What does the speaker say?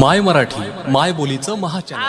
माय मराठी माय बोलीचं महाचॅनल.